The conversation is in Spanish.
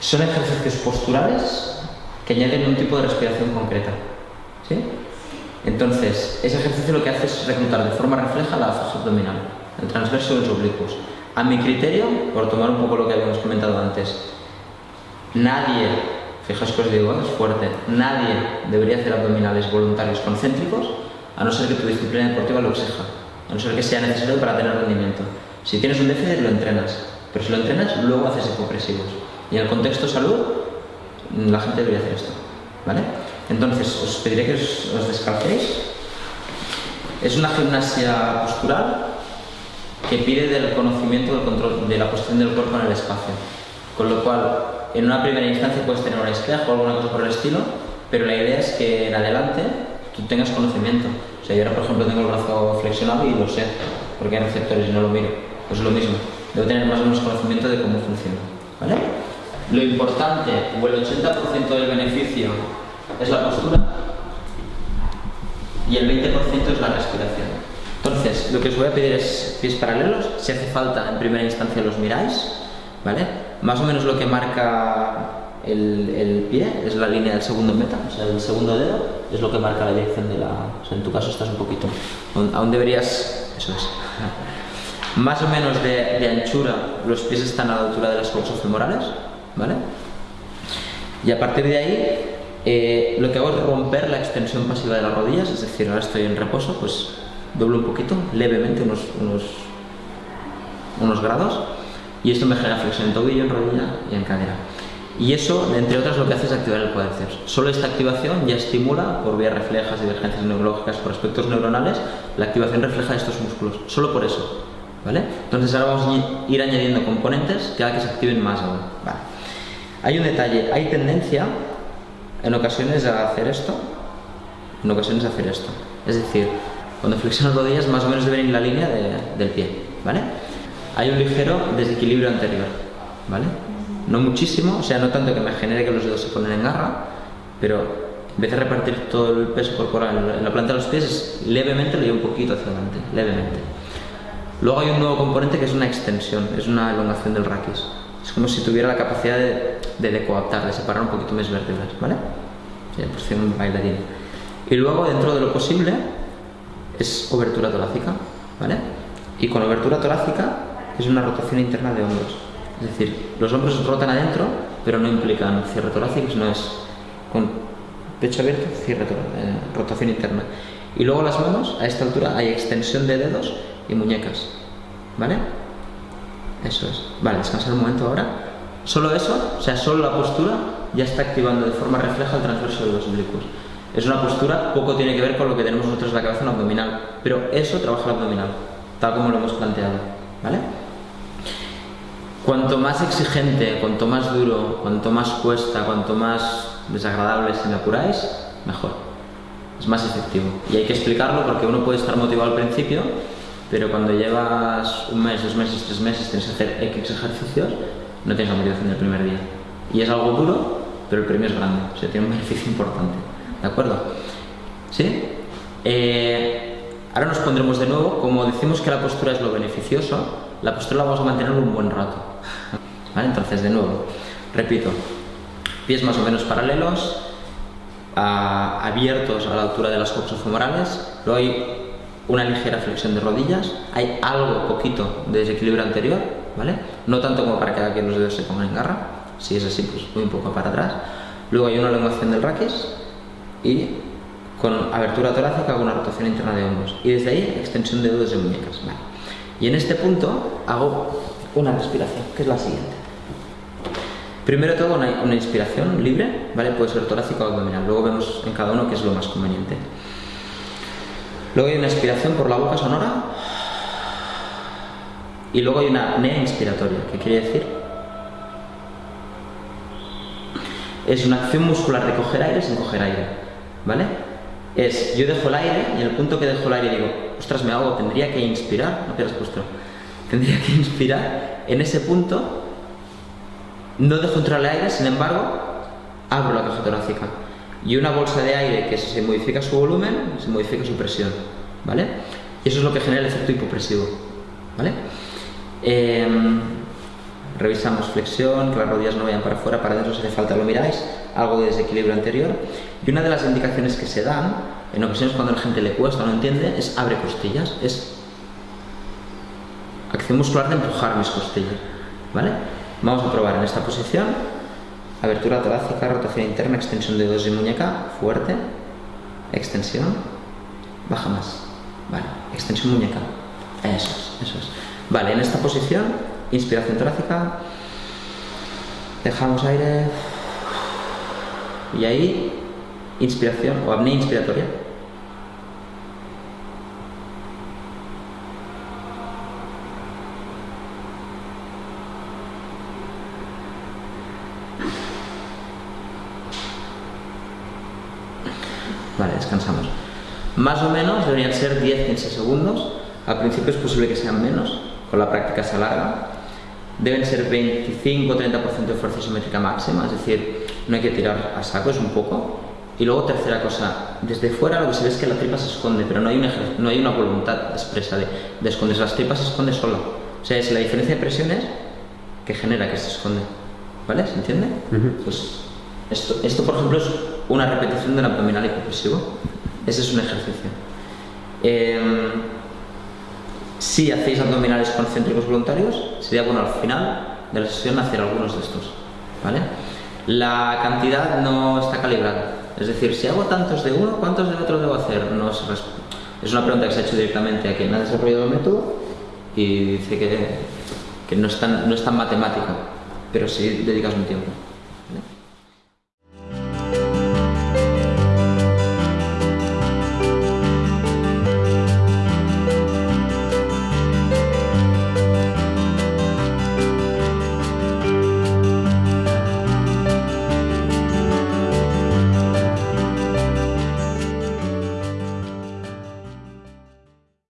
son ejercicios posturales que añaden un tipo de respiración concreta. ¿sí? Entonces, ese ejercicio lo que hace es reclutar de forma refleja la fascia abdominal, el transverso y los oblicuos. A mi criterio, por tomar un poco lo que habíamos comentado antes, nadie, fijaos que os digo, es fuerte, nadie debería hacer abdominales voluntarios concéntricos a no ser que tu disciplina deportiva lo exija, a no ser que sea necesario para tener rendimiento. Si tienes un déficit, lo entrenas, pero si lo entrenas, luego haces hipopresivos. Y en el contexto salud, la gente debería hacer esto, ¿vale? Entonces, os pediré que os, os descalcéis. Es una gimnasia postural que pide del conocimiento del control, de la posición del cuerpo en el espacio. Con lo cual, en una primera instancia puedes tener un espejo o alguna cosa por el estilo, pero la idea es que en adelante tú tengas conocimiento. O sea, yo ahora, por ejemplo, tengo el brazo flexionado y lo sé, porque hay receptores y no lo miro. Pues es lo mismo. Debo tener más o menos conocimiento de cómo funciona. ¿Vale? Lo importante, o el 80% del beneficio, es la postura y el 20% es la respiración. Entonces, lo que os voy a pedir es pies paralelos. Si hace falta, en primera instancia los miráis. ¿Vale? Más o menos lo que marca el, pie es la línea del segundo meta, o sea, el segundo dedo es lo que marca la dirección de la... O sea, en tu caso estás un poquito... Aún deberías... Eso es. Más o menos de, de anchura, los pies están a la altura de las femorales, Y a partir de ahí, eh, lo que hago es romper la extensión pasiva de las rodillas, es decir, ahora estoy en reposo, pues doblo un poquito, levemente, unos, unos, unos grados, y esto me genera flexión en tobillo, en rodilla y en cadera. Y eso, entre otras, lo que hace es activar el cuádriceps. Solo esta activación ya estimula, por vías reflejas, divergencias neurológicas, por aspectos neuronales, la activación refleja de estos músculos. Solo por eso. ¿Vale? Entonces ahora vamos a ir añadiendo componentes haga que se activen más aún. Vale. Hay un detalle, hay tendencia en ocasiones a hacer esto, en ocasiones a hacer esto. Es decir, cuando flexionas rodillas más o menos deben ir la línea de, del pie. ¿Vale? Hay un ligero desequilibrio anterior. ¿Vale? No muchísimo, o sea, no tanto que me genere que los dedos se ponen en garra, pero en vez de repartir todo el peso corporal en la planta de los pies, es levemente lo llevo un poquito hacia adelante, levemente. Luego hay un nuevo componente que es una extensión, es una elongación del raquis. Es como si tuviera la capacidad de, de decoaptar, de separar un poquito mis vértebras, ¿vale? Ya, posición bailarín. Y luego, dentro de lo posible, es obertura torácica, ¿vale? Y con obertura torácica es una rotación interna de hombros. Es decir, los hombros rotan adentro, pero no implican cierre torácico, sino es con pecho abierto, cierre eh, rotación interna. Y luego las manos, a esta altura hay extensión de dedos y muñecas. ¿Vale? Eso es. Vale, descansar un momento ahora. Solo eso, o sea, solo la postura ya está activando de forma refleja el transverso de los oblicuos. Es una postura, poco tiene que ver con lo que tenemos nosotros en la cabeza en abdominal, pero eso trabaja el abdominal, tal como lo hemos planteado. ¿Vale? Cuanto más exigente, cuanto más duro, cuanto más cuesta, cuanto más desagradable si me apuráis, mejor. Es más efectivo. Y hay que explicarlo porque uno puede estar motivado al principio, pero cuando llevas un mes, dos meses, tres meses, tienes que hacer X ejercicios, no tienes la motivación del primer día. Y es algo duro, pero el premio es grande, o sea, tiene un beneficio importante. ¿De acuerdo? ¿Sí? Eh, ahora nos pondremos de nuevo, como decimos que la postura es lo beneficioso, la postura la vamos a mantener un buen rato. ¿Vale? Entonces, de nuevo, repito, pies más o menos paralelos, a, abiertos a la altura de las femorales, luego hay una ligera flexión de rodillas, hay algo poquito de desequilibrio anterior, ¿vale? No tanto como para que los dedos se pongan en garra, si es así, pues muy un poco para atrás. Luego hay una elongación del raquis y con abertura torácica hago una rotación interna de hombros. Y desde ahí extensión de dedos de muñecas. ¿vale? Y en este punto hago una respiración, que es la siguiente. Primero todo una, una inspiración libre, ¿vale? Puede ser torácica o abdominal. Luego vemos en cada uno qué es lo más conveniente. Luego hay una expiración por la boca sonora. Y luego hay una apnea inspiratoria, que quiere decir es una acción muscular de coger aire sin coger aire, ¿vale? Es, yo dejo el aire y en el punto que dejo el aire digo, ostras, me hago, tendría que inspirar, no pierdas postura, tendría que inspirar, en ese punto no dejo entrar el aire, sin embargo, abro la caja torácica. Y una bolsa de aire que se modifica su volumen, se modifica su presión, ¿vale? Y eso es lo que genera el efecto hipopresivo, ¿vale? Eh, revisamos flexión, que las rodillas no vayan para afuera, para adentro si hace falta lo miráis, algo de desequilibrio anterior. Y una de las indicaciones que se dan, en ocasiones cuando a la gente le cuesta o no entiende, es abre costillas, es acción muscular de empujar mis costillas. ¿Vale? Vamos a probar en esta posición, abertura torácica, rotación interna, extensión de dedos y muñeca, fuerte, extensión, baja más. Vale, extensión muñeca. Eso es, eso es. Vale, en esta posición, inspiración torácica, dejamos aire y ahí inspiración o apnea inspiratoria. Vale, descansamos. Más o menos deberían ser 10-15 segundos. Al principio es posible que sean menos, con la práctica se alarga. Deben ser 25-30% de fuerza isométrica máxima, es decir, no hay que tirar a saco, es un poco. Y luego, tercera cosa, desde fuera lo que se ve es que la tripa se esconde, pero no hay una, no hay una voluntad expresa de, de esconderse. Las tripas se esconde solo. O sea, es la diferencia de presiones que genera que se esconde. ¿Vale? ¿Se entiende? Pues esto, esto, por ejemplo, es una repetición del abdominal hipopresivo. Ese es un ejercicio. Eh, si hacéis abdominales concéntricos voluntarios, sería bueno al final de la sesión hacer algunos de estos. ¿vale? La cantidad no está calibrada. Es decir, si hago tantos de uno, ¿cuántos de otro debo hacer? No es una pregunta que se ha hecho directamente a quien ha desarrollado el método y dice que, que no, es tan, no es tan matemático, pero sí dedicas un tiempo.